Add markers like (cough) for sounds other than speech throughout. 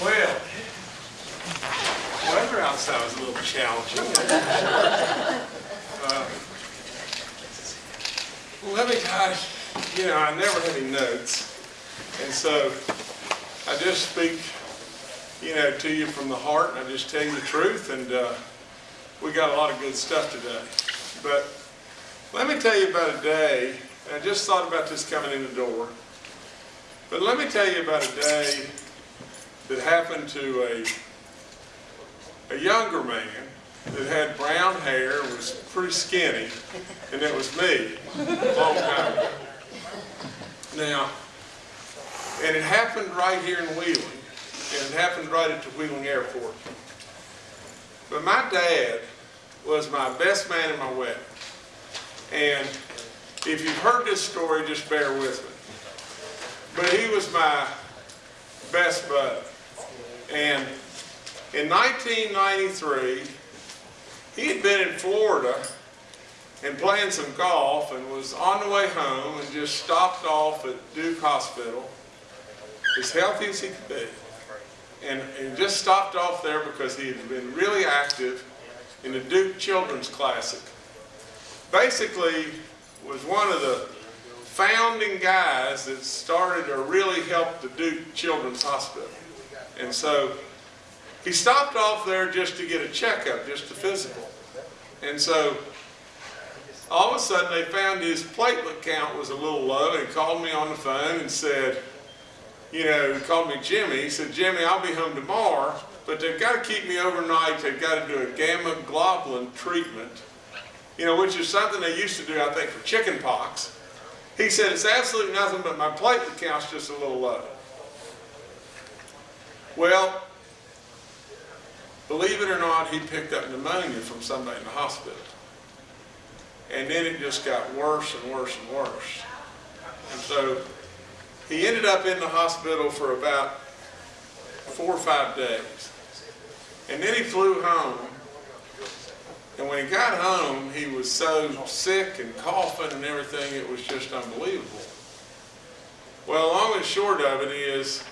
Well, weather outside was a little challenging. Uh, let me tell you, know, I never had any notes. And so I just speak, you know, to you from the heart and I just tell you the truth. And uh, we got a lot of good stuff today. But let me tell you about a day, I just thought about this coming in the door. But let me tell you about a day that happened to a, a younger man that had brown hair, was pretty skinny, and it was me, a long time ago. Now, and it happened right here in Wheeling, and it happened right at the Wheeling Airport. But my dad was my best man in my wedding. And if you've heard this story, just bear with me. But he was my best bud. And in 1993, he had been in Florida and playing some golf and was on the way home and just stopped off at Duke Hospital as healthy as he could be. And, and just stopped off there because he had been really active in the Duke Children's Classic. Basically was one of the founding guys that started or really helped the Duke Children's Hospital. And so he stopped off there just to get a checkup, just a physical. And so all of a sudden they found his platelet count was a little low and he called me on the phone and said, you know, he called me Jimmy. He said, Jimmy, I'll be home tomorrow, but they've got to keep me overnight. They've got to do a gamma globulin treatment, you know, which is something they used to do, I think, for chicken pox. He said, it's absolutely nothing, but my platelet count's just a little low. Well, believe it or not, he picked up pneumonia from somebody in the hospital. And then it just got worse and worse and worse. And so he ended up in the hospital for about four or five days. And then he flew home. And when he got home, he was so sick and coughing and everything, it was just unbelievable. Well, long and short of it is,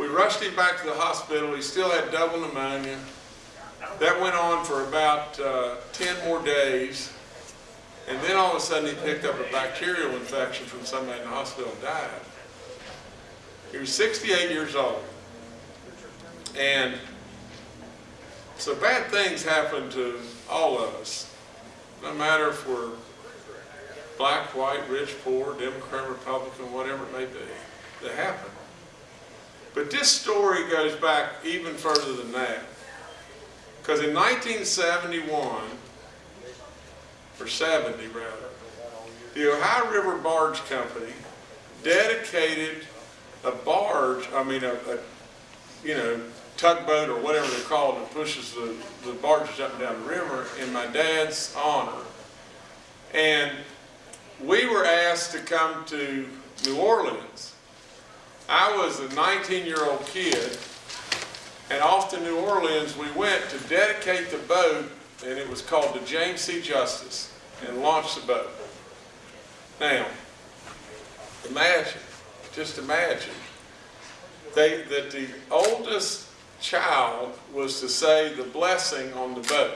we rushed him back to the hospital. He still had double pneumonia. That went on for about uh, 10 more days. And then all of a sudden he picked up a bacterial infection from somebody in the hospital and died. He was 68 years old. And so bad things happen to all of us, no matter if we're black, white, rich, poor, Democrat, Republican, whatever it may be. They happen. But this story goes back even further than that. Because in 1971, or 70 rather, the Ohio River Barge Company dedicated a barge, I mean a, a you know, tugboat or whatever they're called that pushes the, the barges up and down the river in my dad's honor. And we were asked to come to New Orleans. I was a 19-year-old kid, and off to New Orleans we went to dedicate the boat, and it was called the James C. Justice, and launch the boat. Now, imagine, just imagine, they, that the oldest child was to say the blessing on the boat.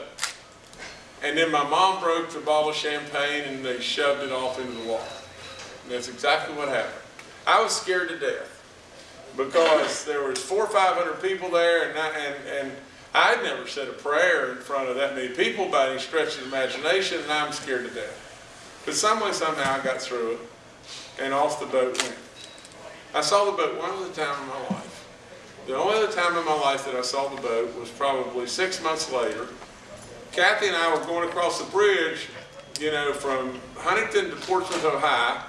And then my mom broke the bottle of champagne and they shoved it off into the water. And that's exactly what happened. I was scared to death because there was four or five hundred people there and, I, and, and I'd never said a prayer in front of that many people by any stretch of imagination and I'm scared to death. But some way, somehow I got through it and off the boat went. I saw the boat one other time in my life. The only other time in my life that I saw the boat was probably six months later. Kathy and I were going across the bridge, you know, from Huntington to Portsmouth, Ohio,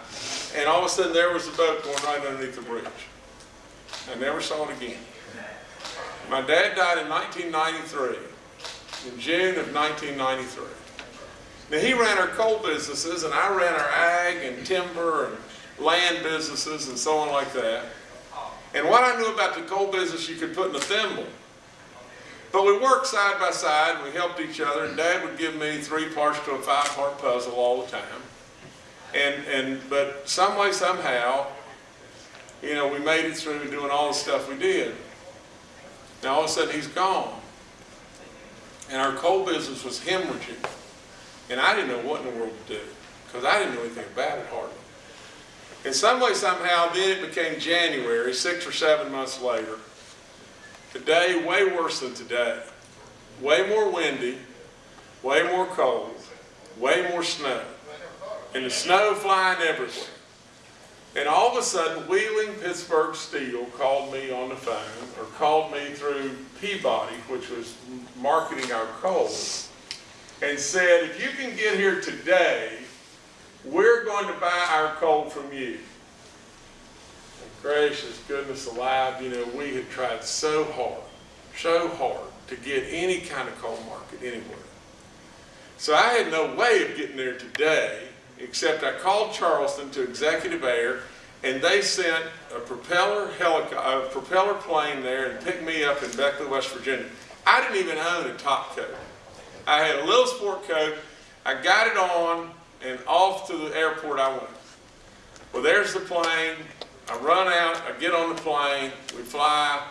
and all of a sudden there was the boat going right underneath the bridge. I never saw it again. My dad died in 1993, in June of 1993. Now he ran our coal businesses and I ran our ag and timber and land businesses and so on like that. And what I knew about the coal business you could put in a thimble. But we worked side by side, we helped each other, and Dad would give me three parts to a five-part puzzle all the time. And, and, but some way, somehow, you know, we made it through doing all the stuff we did. Now all of a sudden he's gone. And our coal business was hemorrhaging. And I didn't know what in the world to do because I didn't know anything about it hardly. In some way, somehow, then it became January, six or seven months later. The day way worse than today. Way more windy, way more cold, way more snow. And the snow flying everywhere. And all of a sudden, Wheeling Pittsburgh Steel called me on the phone, or called me through Peabody, which was marketing our coal, and said, if you can get here today, we're going to buy our coal from you. And gracious goodness alive, you know, we had tried so hard, so hard to get any kind of coal market anywhere. So I had no way of getting there today, except I called Charleston to Executive Air, and they sent a propeller helico- a propeller plane there and picked me up in Beckley, West Virginia. I didn't even own a top coat. I had a little sport coat. I got it on, and off to the airport I went. Well, there's the plane. I run out. I get on the plane. We fly.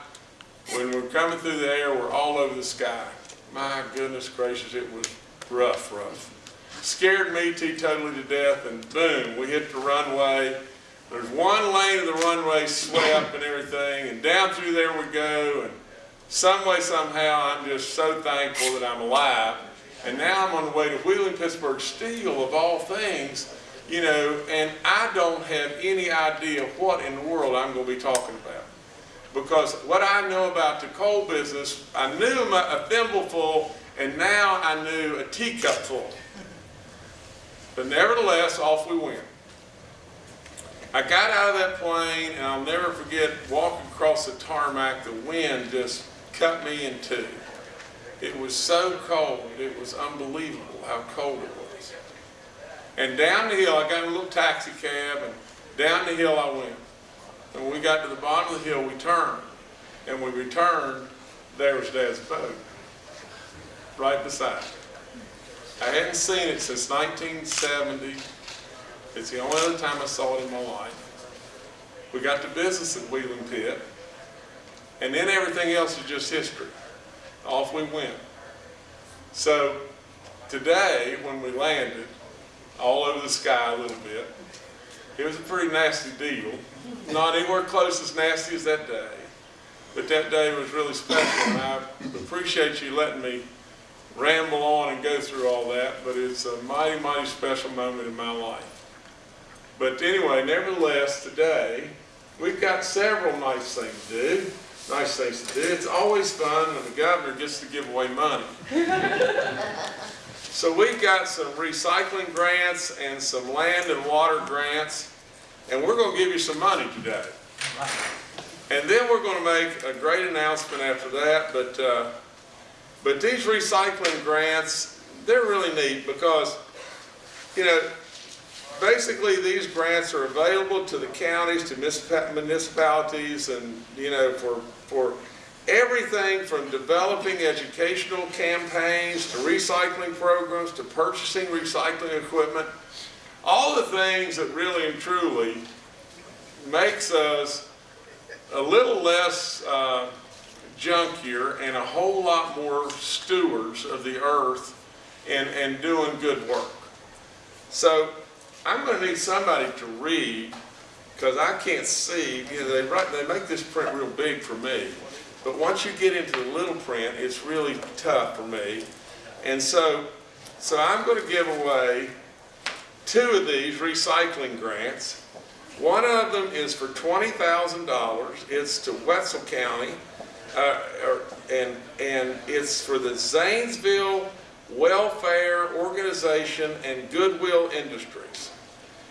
When we're coming through the air, we're all over the sky. My goodness gracious, it was rough, rough. Scared me to totally to death, and boom, we hit the runway. There's one lane of the runway swept and everything, and down through there we go, and some way, somehow, I'm just so thankful that I'm alive. And now I'm on the way to Wheeling Pittsburgh Steel, of all things, you know, and I don't have any idea what in the world I'm going to be talking about. Because what I know about the coal business, I knew a thimbleful, and now I knew a teacupful. But nevertheless, off we went. I got out of that plane, and I'll never forget walking across the tarmac, the wind just cut me in two. It was so cold, it was unbelievable how cold it was. And down the hill, I got in a little taxi cab, and down the hill I went. And when we got to the bottom of the hill, we turned. And when we returned, there was Dad's boat, right beside me. I hadn't seen it since 1970. It's the only other time I saw it in my life. We got to business at Wheeling Pit, and then everything else is just history. Off we went. So today, when we landed, all over the sky a little bit, it was a pretty nasty deal. Not anywhere close as nasty as that day, but that day was really special, and I appreciate you letting me ramble on and go through all that, but it's a mighty, mighty special moment in my life. But anyway, nevertheless, today, we've got several nice things to do. Nice things to do. It's always fun when the governor gets to give away money. so we've got some recycling grants and some land and water grants, and we're going to give you some money today. And then we're going to make a great announcement after that, but uh, but these recycling grants, they're really neat because, you know, basically these grants are available to the counties, to municipalities, and, you know, for, for everything from developing educational campaigns to recycling programs to purchasing recycling equipment. All the things that really and truly makes us a little less uh, junkier and a whole lot more stewards of the earth and, and doing good work. So I'm going to need somebody to read because I can't see. You know, they write, they make this print real big for me, but once you get into the little print, it's really tough for me. And so, so I'm going to give away two of these recycling grants. One of them is for $20,000. It's to Wetzel County uh, and, and it's for the Zanesville Welfare Organization and Goodwill Industries.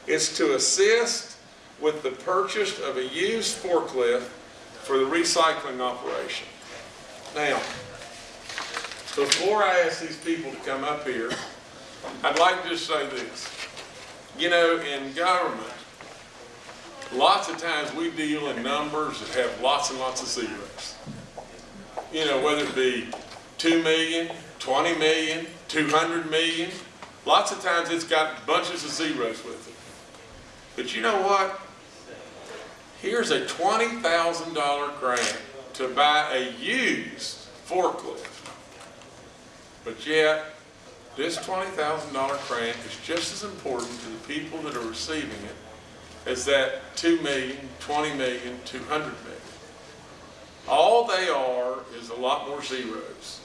It's to assist with the purchase of a used forklift for the recycling operation. Now, before I ask these people to come up here, I'd like to just say this. You know, in government, lots of times we deal in numbers that have lots and lots of zeros you know, whether it be 2 million, 20 million, 200 million, lots of times it's got bunches of zeros with it. But you know what? Here's a $20,000 grant to buy a used forklift. But yet, this twenty thousand dollar grant is just as important to the people that are receiving it as that two million, twenty million, two hundred million. All they are is a lot more zeros.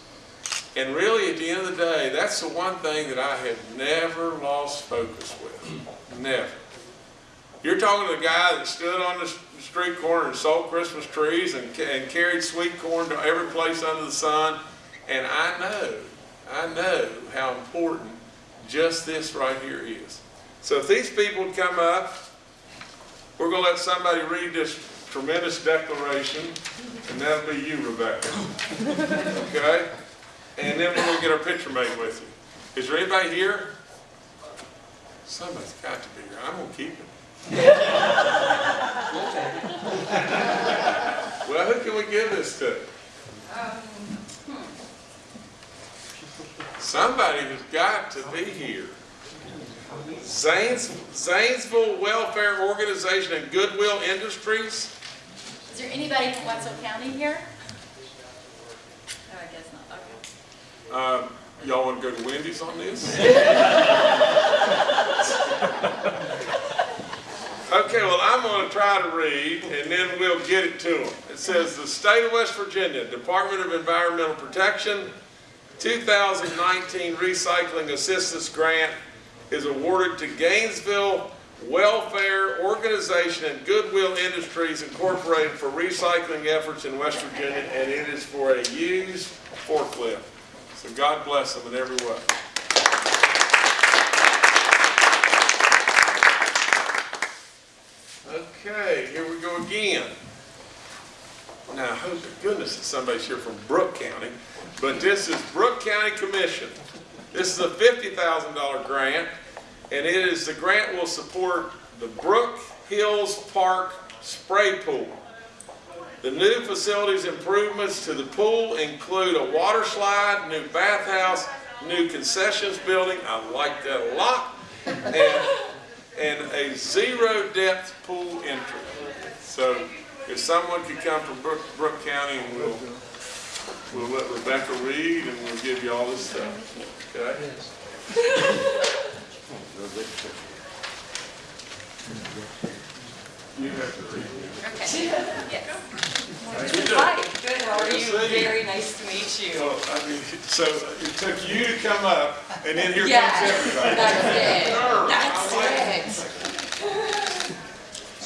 And really, at the end of the day, that's the one thing that I have never lost focus with. Never. You're talking to the guy that stood on the street corner and sold Christmas trees and, and carried sweet corn to every place under the sun. And I know, I know how important just this right here is. So if these people come up, we're gonna let somebody read this tremendous declaration, and that'll be you, Rebecca. Okay? And then we're gonna get our picture made with you. Is there anybody here? Somebody's got to be here. I'm gonna keep it. Well, who can we give this to? Somebody has got to be here. Zanes, Zanesville Welfare Organization and Goodwill Industries? Is there anybody from Wetzel County here? No, I guess not, okay. Um, Y'all want to go to Wendy's on this? (laughs) Okay, well, I'm going to try to read, and then we'll get it to them. It says, "The State of West Virginia Department of Environmental Protection 2019 Recycling Assistance Grant is awarded to Gainesville Welfare Organization and Goodwill Industries Incorporated for recycling efforts in West Virginia, and it is for a used forklift. So God bless them in every way. Okay, here we go again. Now, hope to goodness that somebody's here from Brooke County, but this is Brooke County Commission. This is a fifty thousand dollar grant, and it is, the grant will support the Brooke Hills Park Spray Pool. The new facilities improvements to the pool include a water slide, new bathhouse, new concessions building, I like that a lot, and, and a zero depth pool entry. So if someone could come from Brooke, Brooke County and we'll, we'll let Rebecca read and we'll give you all this stuff, okay? You have to read. Okay, yes. How you doing? Hi, good, how are Good to you? see you. Very nice to meet you. Well, I mean, so it took you to come up, and then here comes Yes, everybody. that's it, that's it.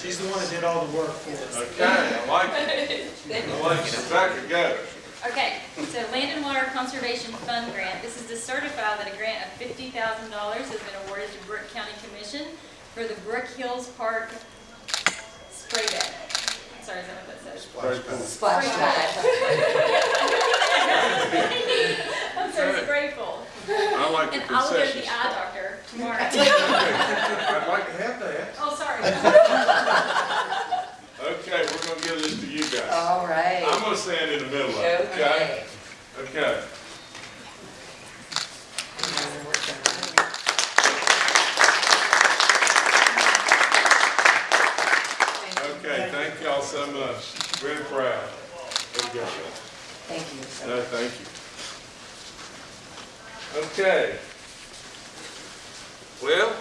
She's the one that did all the work for us. Okay, I like it. I like it. Rebecca, go. Okay, so Land and Water Conservation Fund Grant. This is to certify that a grant of fifty thousand dollars has been awarded to Brooke County Commission for the Brooke Hills Park spray bed. Sorry, is that what that says? Splash pad. I'm (laughs) sorry, spray pool. I like the And I'll go to the eye doctor tomorrow. (laughs) I'd like to have that. Oh, sorry. (laughs) okay, we're going to give this to you guys. All right. I'm gonna stand in the middle of it, okay? Okay. Okay. Okay, thank y'all so much. Very proud. Very good. Thank you. so No, thank you. Okay. Well,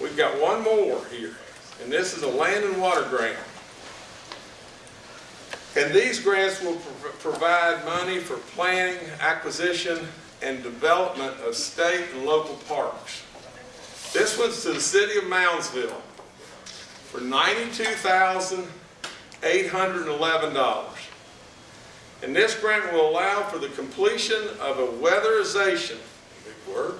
we've got one more here, and this is a land and water grant. And these grants will prov- provide money for planning, acquisition, and development of state and local parks. This one's to the city of Moundsville for ninety-two thousand, eight hundred and this grant will allow for the completion of a weatherization, big word,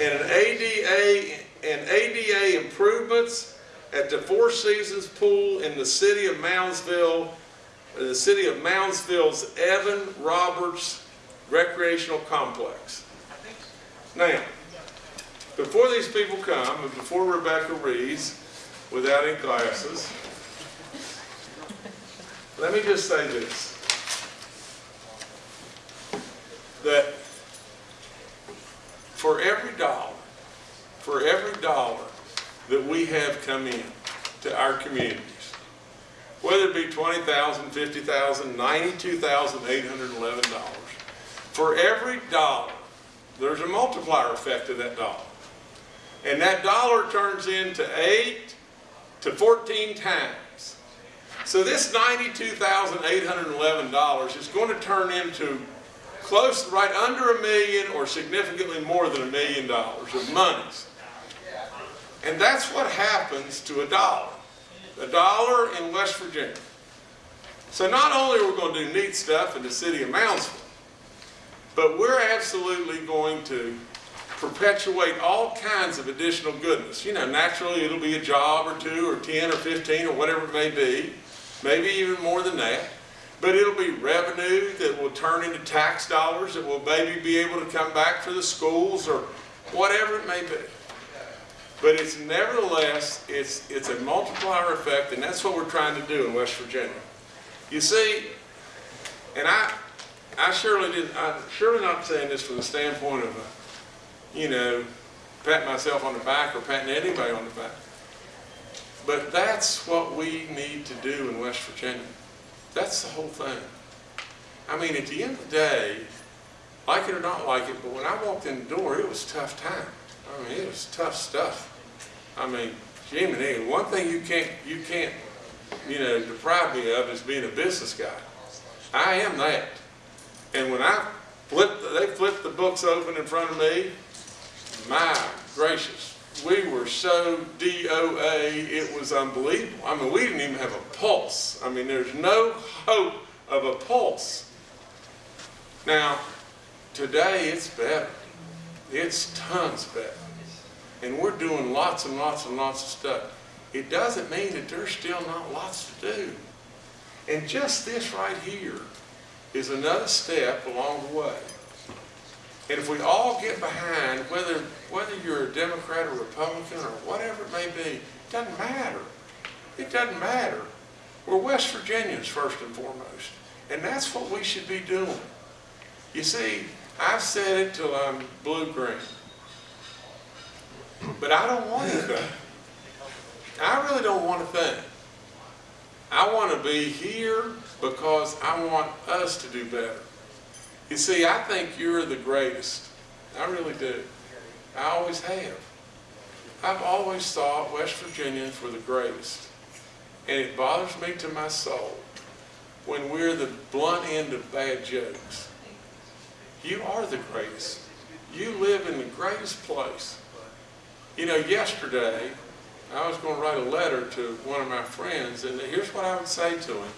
and an ADA, and ADA improvements at the Four Seasons Pool in the city of Moundsville, uh, the city of Moundsville's Evan Roberts Recreational Complex. Now, before these people come, and before Rebecca reads, without any glasses, let me just say this that for every dollar, for every dollar that we have come in to our communities, whether it be twenty thousand, fifty thousand, ninety-two thousand, eight hundred and eleven dollars. For every dollar, there's a multiplier effect of that dollar. And that dollar turns into eight to fourteen times. So this ninety-two thousand, eight hundred and eleven dollars is going to turn into close, right under a million or significantly more than a million dollars of monies. And that's what happens to a dollar. A dollar in West Virginia. So not only are we going to do neat stuff in the city of Moundsville, but we're absolutely going to perpetuate all kinds of additional goodness. You know, naturally it'll be a job or two or 10 or 15 or whatever it may be, maybe even more than that. But it'll be revenue that will turn into tax dollars that will maybe be able to come back for the schools or whatever it may be. But it's nevertheless, it's, it's a multiplier effect, and that's what we're trying to do in West Virginia. You see, and I, I surely didn't, I'm surely not saying this from the standpoint of, uh, you know, patting myself on the back or patting anybody on the back. But that's what we need to do in West Virginia. That's the whole thing. I mean, at the end of the day, like it or not like it, but when I walked in the door, it was tough time. I mean, it was tough stuff. I mean, Jiminy, one thing you can't, you can't, you know, deprive me of is being a business guy. I am that. And when I flipped, they flipped the books open in front of me, my gracious, we were so DOA, it was unbelievable. I mean, we didn't even have a pulse. I mean, there's no hope of a pulse. Now, today it's better. It's tons better. And we're doing lots and lots and lots of stuff. It doesn't mean that there's still not lots to do. And just this right here is another step along the way. And if we all get behind, whether, whether you're a Democrat or Republican or whatever it may be, it doesn't matter. It doesn't matter. We're West Virginians first and foremost. And that's what we should be doing. You see, I've said it till I'm blue-green. But I don't want anything. I really don't want to think. I want to be here because I want us to do better. You see, I think you're the greatest. I really do. I always have. I've always thought West Virginians were the greatest. And it bothers me to my soul when we're the blunt end of bad jokes. You are the greatest. You live in the greatest place. You know, yesterday, I was going to write a letter to one of my friends, and here's what I would say to him.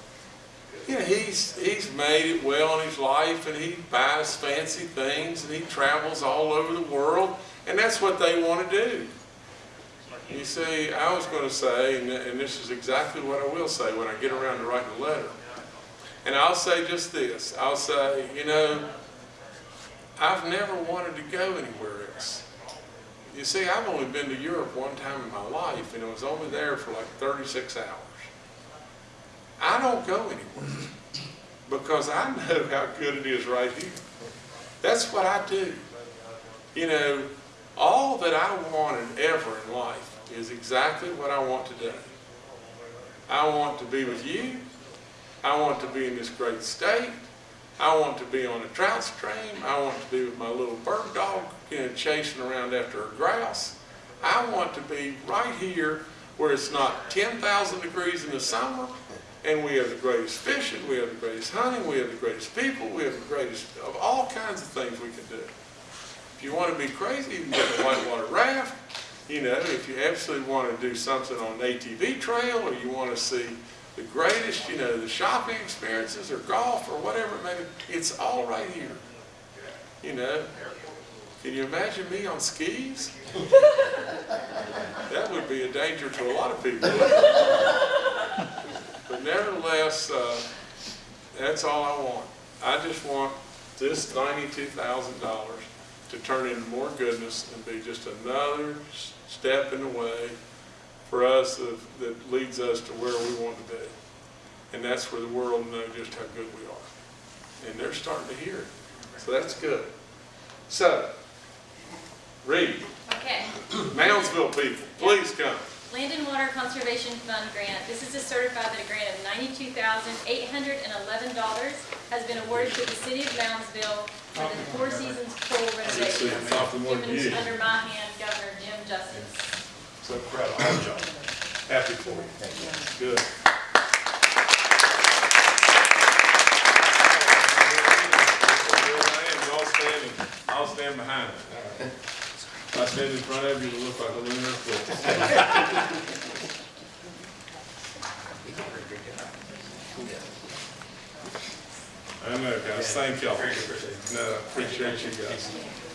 You know, he's, he's made it well in his life, and he buys fancy things, and he travels all over the world, and that's what they want to do. You see, I was going to say, and, and this is exactly what I will say when I get around to writing a letter. And I'll say just this. I'll say, you know, I've never wanted to go anywhere else. You see, I've only been to Europe one time in my life, and I was only there for like 36 hours. I don't go anywhere because I (laughs) know how good it is right here. That's what I do. You know, all that I wanted ever in life is exactly what I want today. I want to be with you. I want to be in this great state. I want to be on a trout stream. I want to be with my little bird dog, you know, chasing around after a grouse. I want to be right here where it's not 10,000 degrees in the summer, and we have the greatest fishing, we have the greatest hunting, we have the greatest people, we have the greatest of all kinds of things we can do. If you want to be crazy, you can get a whitewater raft. You know, if you absolutely want to do something on an ATV trail, or you want to see the greatest, you know, the shopping experiences or golf or whatever it may be, it's all right here. You know, can you imagine me on skis? That would be a danger to a lot of people. But nevertheless, uh, that's all I want. I just want this ninety-two thousand dollars to turn into more goodness and be just another step in the way for us of, that leads us to where we want to be. And that's where the world will know just how good we are. And they're starting to hear it. So that's good. So, read. Okay, Moundsville people, please come. Land and Water Conservation Fund grant. This is to certify that a grant of ninety-two thousand, eight hundred and eleven dollars has been awarded to the city of Moundsville for the Four Seasons pool renovation. It's often more Given you. under my hand, Governor Jim Justice. So proud of all y'all. Happy for you. Good. I am, y'all standing, I'll stand behind it. If I stand in front of you, it'll look like a lunar eclipse. I know, guys, thank y'all. No, appreciate you guys.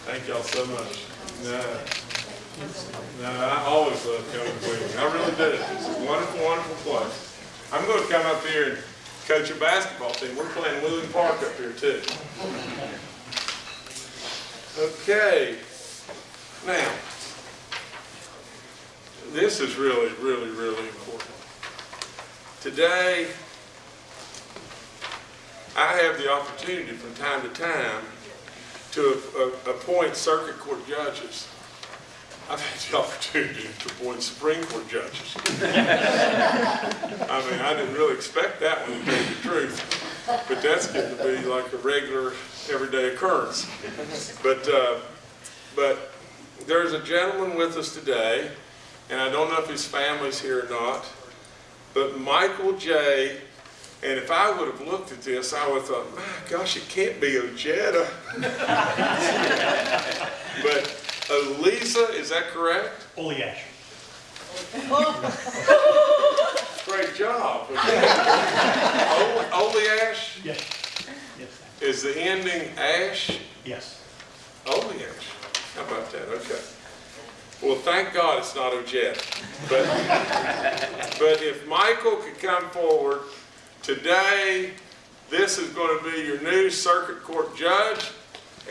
Thank y'all so much. No. No, I always love coming to Wheeling. I really do. It's a wonderful, wonderful place. I'm going to come up here and coach a basketball team. We're playing Wheeling Park up here too. Okay. Now, this is really, really, really important. Today, I have the opportunity from time to time to appoint circuit court judges. I've had the (laughs) opportunity to appoint Supreme Court judges. (laughs) I mean, I didn't really expect that one, to tell the truth, but that's getting to be like a regular, everyday occurrence. But, uh, but there's a gentleman with us today, and I don't know if his family's here or not, but Michael J., and if I would have looked at this, I would have thought, my gosh, it can't be Ojeda. (laughs) But Elisa, is that correct? Olejasz. (laughs) Great job. (laughs) O- Olejasz Yes. Yes. is the ending ash? Yes. Olejasz. How about that? Okay. Well, thank God it's not Ojeda. But, but if Michael could come forward today, this is going to be your new circuit court judge.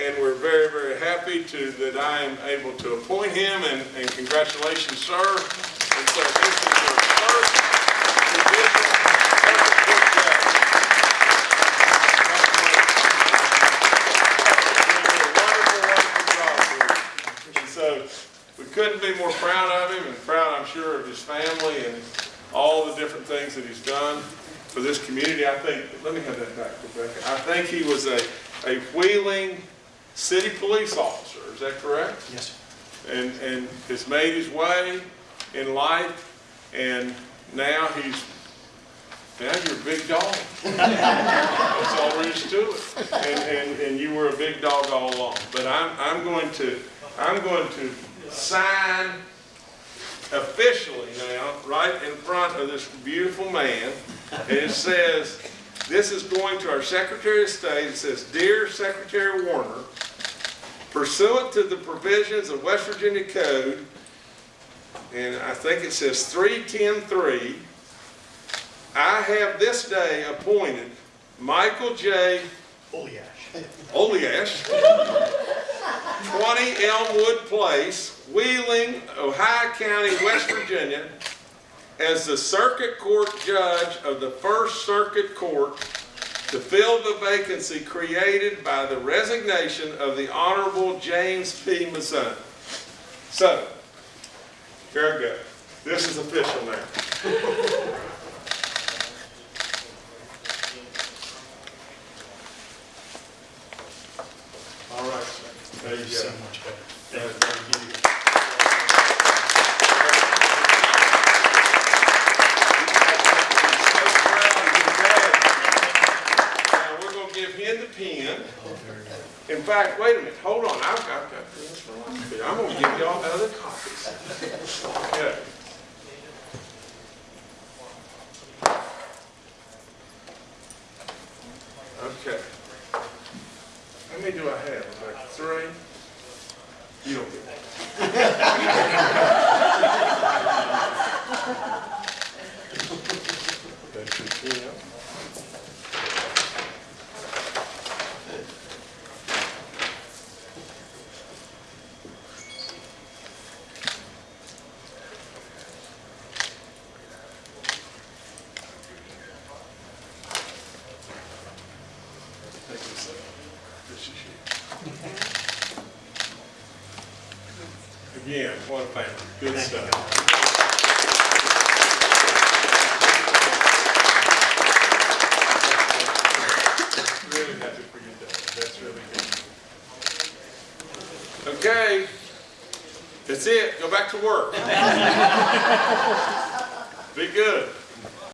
And we're very, very happy to, that I am able to appoint him and, and congratulations, sir. And so this is your first judicial circuit court judge. And so, we couldn't be more proud of him and proud, I'm sure, of his family and all the different things that he's done for this community. I think, let me have that back, Rebecca. I think he was a, a Wheeling city police officer, is that correct? Yes. and, and has made his way in life, and now he's, now you're a big dog. That's all there is to it. And, and, and you were a big dog all along. But I'm, I'm going to, I'm going to sign officially now, right in front of this beautiful man, and it says, this is going to our Secretary of State, it says, Dear Secretary Warner, pursuant to the provisions of West Virginia Code, and I think it says 3103, I have this day appointed Michael J. Olejasz. Olejasz, (laughs) 20 Elmwood Place, Wheeling, Ohio County, West Virginia, as the Circuit Court Judge of the First Circuit Court to fill the vacancy created by the resignation of the Honorable James P. Mazzone. So, here I go. This is official now. (laughs) All right, sir. There you So go. much better. Thank you. Now, we're gonna give him the pen. In fact, wait a minute, hold on, I've got that. I'm gonna give y'all other copies. Okay. How many do I have? Like three? You don't get that. That's your pen. Take this out. This is a family.